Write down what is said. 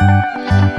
Música